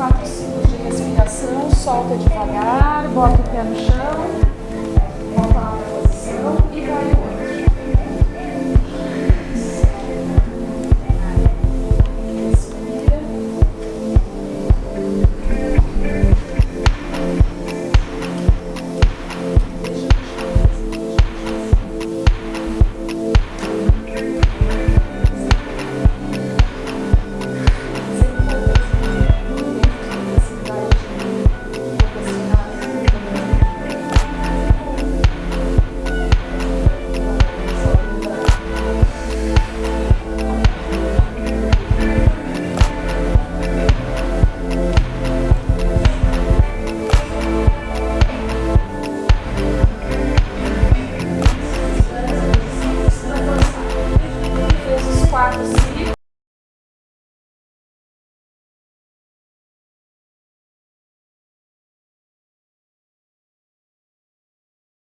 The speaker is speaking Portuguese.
quatro ciclos de respiração, solta devagar, bota o pé no chão.